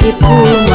ku tersipu